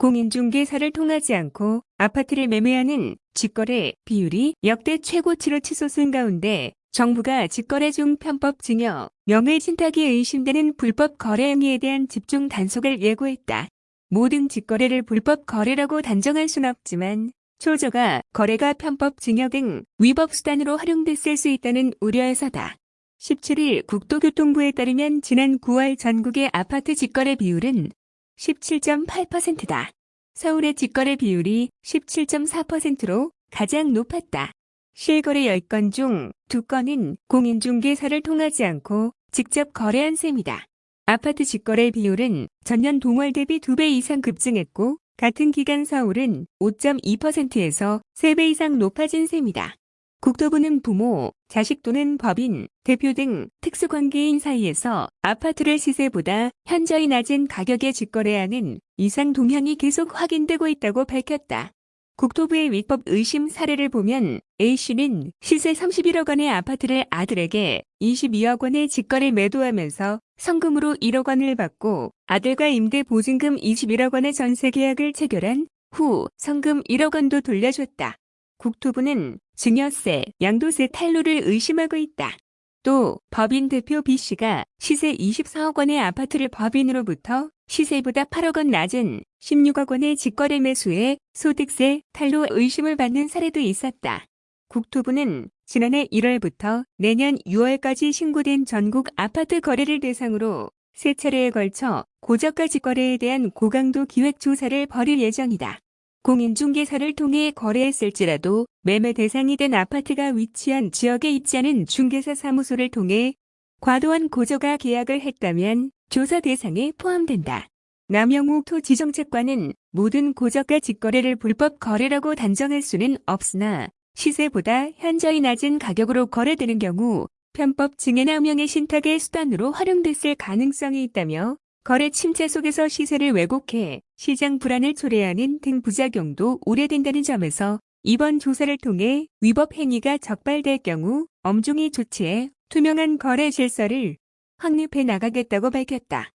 공인중개사를 통하지 않고 아파트를 매매하는 직거래 비율이 역대 최고치로 치솟은 가운데 정부가 직거래 중 편법 증여, 명예신탁이 의심되는 불법 거래 행위에 대한 집중 단속을 예고했다. 모든 직거래를 불법 거래라고 단정할 순 없지만 초저가 거래가 편법 증여 등 위법 수단으로 활용됐을 수 있다는 우려에서다. 17일 국토교통부에 따르면 지난 9월 전국의 아파트 직거래 비율은 17.8%다. 서울의 직거래 비율이 17.4%로 가장 높았다. 실거래 10건 중 2건은 공인중개사를 통하지 않고 직접 거래한 셈이다. 아파트 직거래 비율은 전년 동월 대비 2배 이상 급증했고 같은 기간 서울은 5.2%에서 3배 이상 높아진 셈이다. 국토부는 부모, 자식 또는 법인, 대표 등 특수관계인 사이에서 아파트를 시세보다 현저히 낮은 가격에 직거래하는 이상 동향이 계속 확인되고 있다고 밝혔다. 국토부의 위법 의심 사례를 보면 A씨는 시세 31억 원의 아파트를 아들에게 22억 원에 직거래 매도하면서 성금으로 1억 원을 받고 아들과 임대 보증금 21억 원의 전세 계약을 체결한 후 성금 1억 원도 돌려줬다. 국토부는 증여세, 양도세 탈루를 의심하고 있다. 또 법인 대표 B씨가 시세 24억 원의 아파트를 법인으로부터 시세보다 8억 원 낮은 16억 원의 직거래 매수에 소득세 탈루 의심을 받는 사례도 있었다. 국토부는 지난해 1월부터 내년 6월까지 신고된 전국 아파트 거래를 대상으로 세 차례에 걸쳐 고저가 직거래에 대한 고강도 기획 조사를 벌일 예정이다. 공인중개사를 통해 거래했을지라도 매매 대상이 된 아파트가 위치한 지역에 있지 않은 중개사 사무소를 통해 과도한 고저가 계약을 했다면 조사 대상에 포함된다. 남영욱 토지정책관은 모든 고저가 직거래를 불법 거래라고 단정할 수는 없으나 시세보다 현저히 낮은 가격으로 거래되는 경우 편법 증여나 명의 신탁의 수단으로 활용됐을 가능성이 있다며 거래 침체 속에서 시세를 왜곡해 시장 불안을 초래하는 등 부작용도 우려된다는 점에서 이번 조사를 통해 위법 행위가 적발될 경우 엄중히 조치해 투명한 거래 질서를 확립해 나가겠다고 밝혔다.